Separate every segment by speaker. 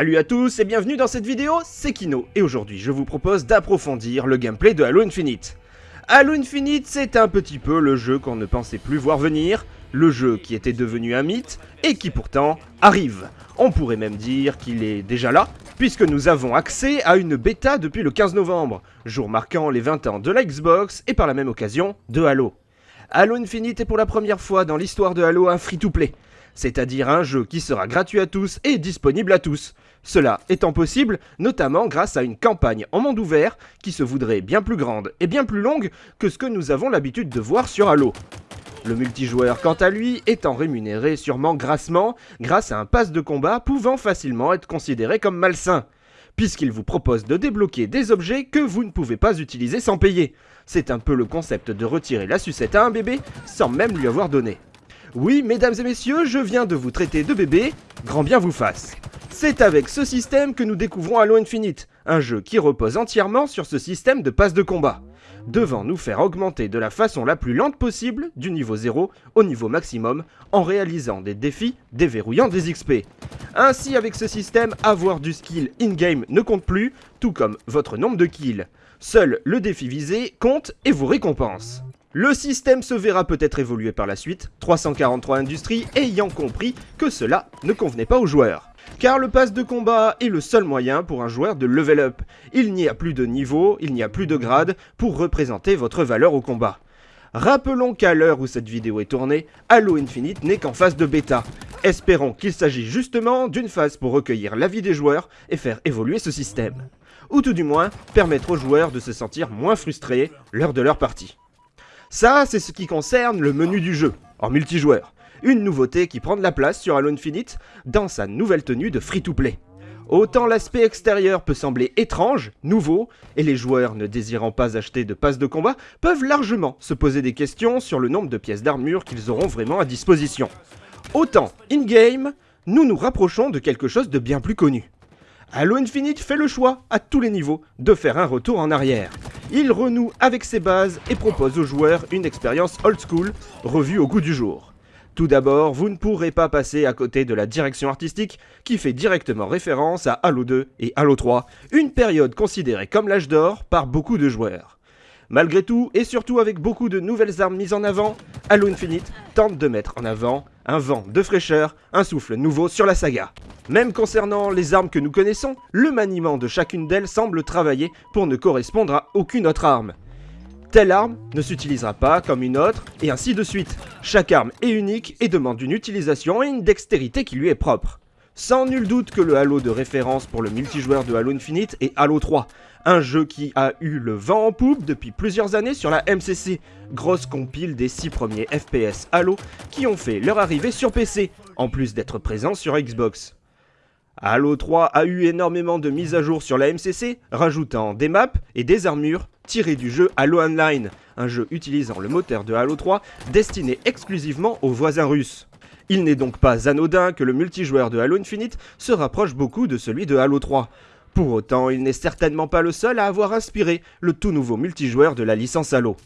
Speaker 1: Salut à tous et bienvenue dans cette vidéo, c'est Kino, et aujourd'hui je vous propose d'approfondir le gameplay de Halo Infinite. Halo Infinite, c'est un petit peu le jeu qu'on ne pensait plus voir venir, le jeu qui était devenu un mythe, et qui pourtant arrive. On pourrait même dire qu'il est déjà là, puisque nous avons accès à une bêta depuis le 15 novembre, jour marquant les 20 ans de la Xbox, et par la même occasion, de Halo. Halo Infinite est pour la première fois dans l'histoire de Halo un free-to-play, c'est-à-dire un jeu qui sera gratuit à tous et disponible à tous. Cela étant possible, notamment grâce à une campagne en monde ouvert qui se voudrait bien plus grande et bien plus longue que ce que nous avons l'habitude de voir sur Halo. Le multijoueur, quant à lui, étant rémunéré sûrement grassement grâce à un pass de combat pouvant facilement être considéré comme malsain, puisqu'il vous propose de débloquer des objets que vous ne pouvez pas utiliser sans payer. C'est un peu le concept de retirer la sucette à un bébé sans même lui avoir donné. Oui, mesdames et messieurs, je viens de vous traiter de bébé, grand bien vous fasse. C'est avec ce système que nous découvrons Halo Infinite, un jeu qui repose entièrement sur ce système de passe de combat, devant nous faire augmenter de la façon la plus lente possible, du niveau 0 au niveau maximum, en réalisant des défis déverrouillant des XP. Ainsi, avec ce système, avoir du skill in-game ne compte plus, tout comme votre nombre de kills. Seul le défi visé compte et vous récompense. Le système se verra peut-être évoluer par la suite, 343 Industries ayant compris que cela ne convenait pas aux joueurs. Car le pass de combat est le seul moyen pour un joueur de level up. Il n'y a plus de niveau, il n'y a plus de grade pour représenter votre valeur au combat. Rappelons qu'à l'heure où cette vidéo est tournée, Halo Infinite n'est qu'en phase de bêta. Espérons qu'il s'agit justement d'une phase pour recueillir l'avis des joueurs et faire évoluer ce système. Ou tout du moins, permettre aux joueurs de se sentir moins frustrés lors de leur partie. Ça, c'est ce qui concerne le menu du jeu, en multijoueur. Une nouveauté qui prend de la place sur Halo Infinite dans sa nouvelle tenue de free-to-play. Autant l'aspect extérieur peut sembler étrange, nouveau, et les joueurs ne désirant pas acheter de passe de combat peuvent largement se poser des questions sur le nombre de pièces d'armure qu'ils auront vraiment à disposition. Autant, in-game, nous nous rapprochons de quelque chose de bien plus connu. Halo Infinite fait le choix, à tous les niveaux, de faire un retour en arrière il renoue avec ses bases et propose aux joueurs une expérience old school, revue au goût du jour. Tout d'abord, vous ne pourrez pas passer à côté de la direction artistique qui fait directement référence à Halo 2 et Halo 3, une période considérée comme l'âge d'or par beaucoup de joueurs. Malgré tout, et surtout avec beaucoup de nouvelles armes mises en avant, Halo Infinite tente de mettre en avant un vent de fraîcheur, un souffle nouveau sur la saga. Même concernant les armes que nous connaissons, le maniement de chacune d'elles semble travailler pour ne correspondre à aucune autre arme. Telle arme ne s'utilisera pas comme une autre, et ainsi de suite. Chaque arme est unique et demande une utilisation et une dextérité qui lui est propre. Sans nul doute que le Halo de référence pour le multijoueur de Halo Infinite est Halo 3, un jeu qui a eu le vent en poupe depuis plusieurs années sur la MCC, grosse compile des 6 premiers FPS Halo qui ont fait leur arrivée sur PC, en plus d'être présents sur Xbox. Halo 3 a eu énormément de mises à jour sur la MCC, rajoutant des maps et des armures tirées du jeu Halo Online, un jeu utilisant le moteur de Halo 3 destiné exclusivement aux voisins russes. Il n'est donc pas anodin que le multijoueur de Halo Infinite se rapproche beaucoup de celui de Halo 3. Pour autant, il n'est certainement pas le seul à avoir inspiré le tout nouveau multijoueur de la licence Halo.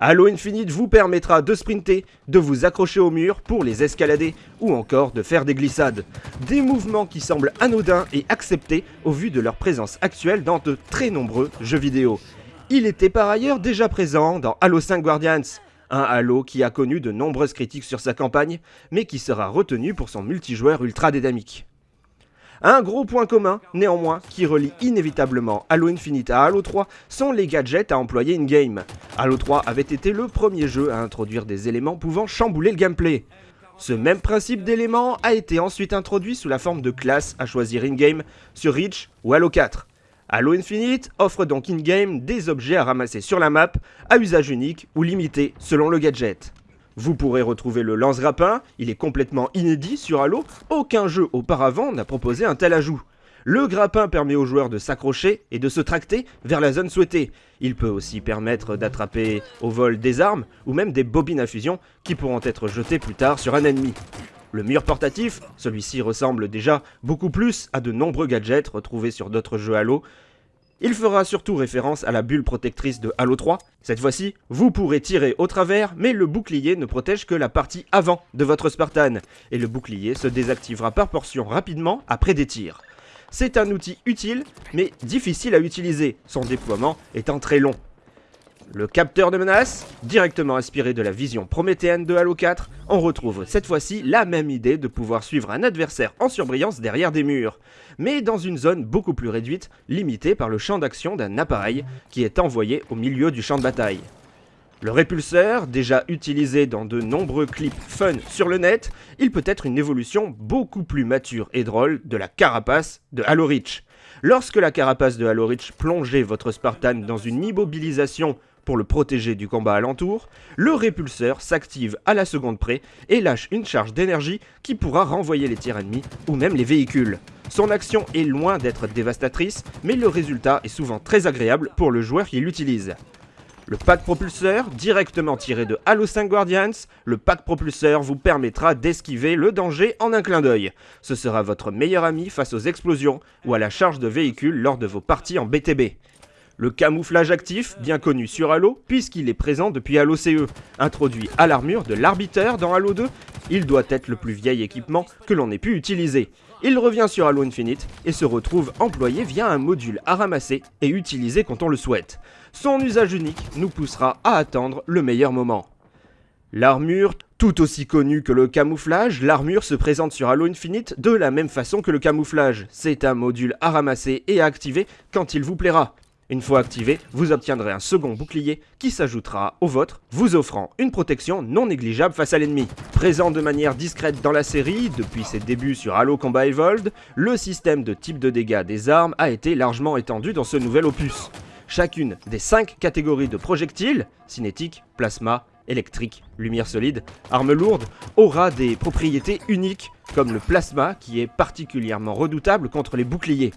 Speaker 1: Halo Infinite vous permettra de sprinter, de vous accrocher au mur pour les escalader ou encore de faire des glissades. Des mouvements qui semblent anodins et acceptés au vu de leur présence actuelle dans de très nombreux jeux vidéo. Il était par ailleurs déjà présent dans Halo 5 Guardians, un Halo qui a connu de nombreuses critiques sur sa campagne, mais qui sera retenu pour son multijoueur ultra dynamique. Un gros point commun, néanmoins, qui relie inévitablement Halo Infinite à Halo 3 sont les gadgets à employer in-game. Halo 3 avait été le premier jeu à introduire des éléments pouvant chambouler le gameplay. Ce même principe d'éléments a été ensuite introduit sous la forme de classes à choisir in-game sur Reach ou Halo 4. Halo Infinite offre donc in-game des objets à ramasser sur la map, à usage unique ou limité selon le gadget. Vous pourrez retrouver le lance-grappin, il est complètement inédit sur Halo, aucun jeu auparavant n'a proposé un tel ajout. Le grappin permet aux joueurs de s'accrocher et de se tracter vers la zone souhaitée. Il peut aussi permettre d'attraper au vol des armes ou même des bobines à fusion qui pourront être jetées plus tard sur un ennemi. Le mur portatif, celui-ci ressemble déjà beaucoup plus à de nombreux gadgets retrouvés sur d'autres jeux Halo, il fera surtout référence à la bulle protectrice de Halo 3. Cette fois-ci, vous pourrez tirer au travers, mais le bouclier ne protège que la partie avant de votre Spartan, et le bouclier se désactivera par portion rapidement après des tirs. C'est un outil utile, mais difficile à utiliser, son déploiement étant très long. Le capteur de menace, directement inspiré de la vision prométhéenne de Halo 4, on retrouve cette fois-ci la même idée de pouvoir suivre un adversaire en surbrillance derrière des murs, mais dans une zone beaucoup plus réduite, limitée par le champ d'action d'un appareil qui est envoyé au milieu du champ de bataille. Le répulseur, déjà utilisé dans de nombreux clips fun sur le net, il peut être une évolution beaucoup plus mature et drôle de la carapace de Halo Reach. Lorsque la carapace de Halo Reach plongeait votre Spartan dans une immobilisation pour le protéger du combat alentour, le répulseur s'active à la seconde près et lâche une charge d'énergie qui pourra renvoyer les tirs ennemis ou même les véhicules. Son action est loin d'être dévastatrice, mais le résultat est souvent très agréable pour le joueur qui l'utilise. Le pack propulseur, directement tiré de Halo 5 Guardians, le pack propulseur vous permettra d'esquiver le danger en un clin d'œil. Ce sera votre meilleur ami face aux explosions ou à la charge de véhicules lors de vos parties en BTB. Le camouflage actif, bien connu sur Halo, puisqu'il est présent depuis Halo CE. Introduit à l'armure de l'arbiteur dans Halo 2, il doit être le plus vieil équipement que l'on ait pu utiliser. Il revient sur Halo Infinite et se retrouve employé via un module à ramasser et utiliser quand on le souhaite. Son usage unique nous poussera à attendre le meilleur moment. L'armure, tout aussi connue que le camouflage, l'armure se présente sur Halo Infinite de la même façon que le camouflage. C'est un module à ramasser et à activer quand il vous plaira. Une fois activé, vous obtiendrez un second bouclier qui s'ajoutera au vôtre, vous offrant une protection non négligeable face à l'ennemi. Présent de manière discrète dans la série, depuis ses débuts sur Halo Combat Evolved, le système de type de dégâts des armes a été largement étendu dans ce nouvel opus. Chacune des 5 catégories de projectiles, cinétique, plasma, électrique, lumière solide, arme lourde, aura des propriétés uniques, comme le plasma qui est particulièrement redoutable contre les boucliers.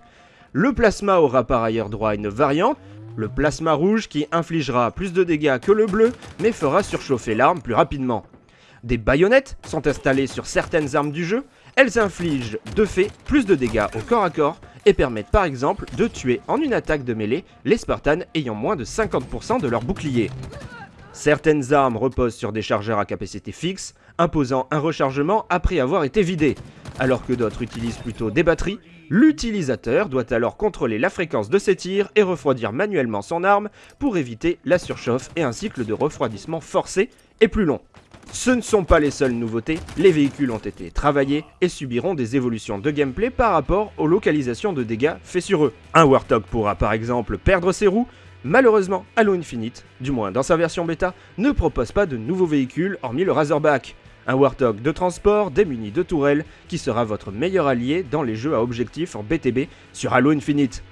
Speaker 1: Le plasma aura par ailleurs droit à une variante, le plasma rouge qui infligera plus de dégâts que le bleu, mais fera surchauffer l'arme plus rapidement. Des baïonnettes sont installées sur certaines armes du jeu, elles infligent de fait plus de dégâts au corps à corps et permettent par exemple de tuer en une attaque de mêlée les Spartans ayant moins de 50% de leur bouclier. Certaines armes reposent sur des chargeurs à capacité fixe, imposant un rechargement après avoir été vidé, alors que d'autres utilisent plutôt des batteries L'utilisateur doit alors contrôler la fréquence de ses tirs et refroidir manuellement son arme pour éviter la surchauffe et un cycle de refroidissement forcé et plus long. Ce ne sont pas les seules nouveautés, les véhicules ont été travaillés et subiront des évolutions de gameplay par rapport aux localisations de dégâts faits sur eux. Un Warthog pourra par exemple perdre ses roues, malheureusement Halo Infinite, du moins dans sa version bêta, ne propose pas de nouveaux véhicules hormis le Razorback. Un Warthog de transport démuni de tourelles qui sera votre meilleur allié dans les jeux à objectif en BTB sur Halo Infinite.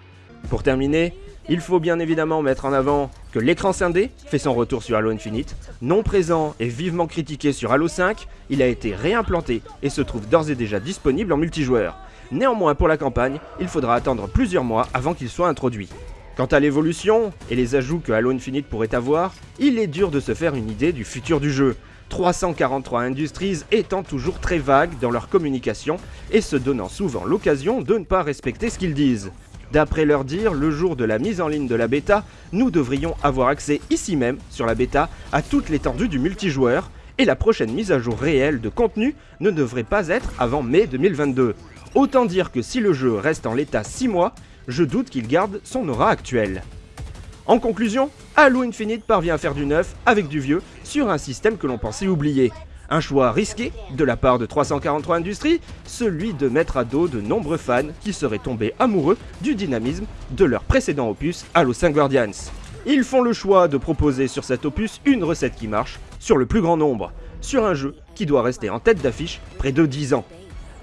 Speaker 1: Pour terminer, il faut bien évidemment mettre en avant que l'écran scindé fait son retour sur Halo Infinite. Non présent et vivement critiqué sur Halo 5, il a été réimplanté et se trouve d'ores et déjà disponible en multijoueur. Néanmoins pour la campagne, il faudra attendre plusieurs mois avant qu'il soit introduit. Quant à l'évolution et les ajouts que Halo Infinite pourrait avoir, il est dur de se faire une idée du futur du jeu. 343 Industries étant toujours très vagues dans leur communication et se donnant souvent l'occasion de ne pas respecter ce qu'ils disent. D'après leur dire, le jour de la mise en ligne de la bêta, nous devrions avoir accès ici même, sur la bêta, à toute l'étendue du multijoueur, et la prochaine mise à jour réelle de contenu ne devrait pas être avant mai 2022. Autant dire que si le jeu reste en l'état 6 mois, je doute qu'il garde son aura actuelle. En conclusion, Halo Infinite parvient à faire du neuf avec du vieux sur un système que l'on pensait oublier. Un choix risqué de la part de 343 Industries, celui de mettre à dos de nombreux fans qui seraient tombés amoureux du dynamisme de leur précédent opus Halo 5 Guardians. Ils font le choix de proposer sur cet opus une recette qui marche sur le plus grand nombre, sur un jeu qui doit rester en tête d'affiche près de 10 ans.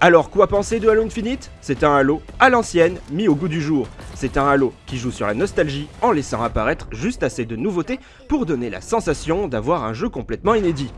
Speaker 1: Alors quoi penser de Halo Infinite? C'est un Halo à l'ancienne, mis au goût du jour. C'est un Halo qui joue sur la nostalgie en laissant apparaître juste assez de nouveautés pour donner la sensation d'avoir un jeu complètement inédit.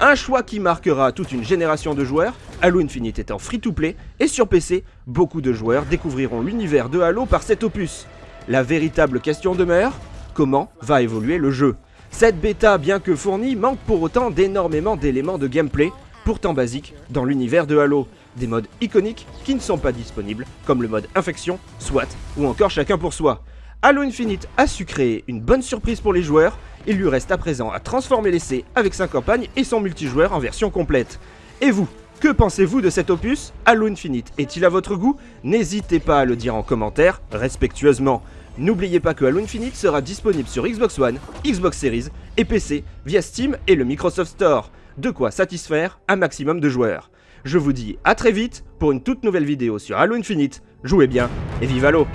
Speaker 1: Un choix qui marquera toute une génération de joueurs, Halo Infinite étant free-to-play, et sur PC, beaucoup de joueurs découvriront l'univers de Halo par cet opus. La véritable question demeure, comment va évoluer le jeu? Cette bêta, bien que fournie, manque pour autant d'énormément d'éléments de gameplay, pourtant basiques, dans l'univers de Halo des modes iconiques qui ne sont pas disponibles, comme le mode infection, SWAT ou encore chacun pour soi. Halo Infinite a su créer une bonne surprise pour les joueurs, il lui reste à présent à transformer l'essai avec sa campagne et son multijoueur en version complète. Et vous, Que pensez-vous de cet opus? Halo Infinite est-il à votre goût? N'hésitez pas à le dire en commentaire, respectueusement. N'oubliez pas que Halo Infinite sera disponible sur Xbox One, Xbox Series et PC via Steam et le Microsoft Store. De quoi satisfaire un maximum de joueurs. Je vous dis à très vite pour une toute nouvelle vidéo sur Halo Infinite. Jouez bien et vive Halo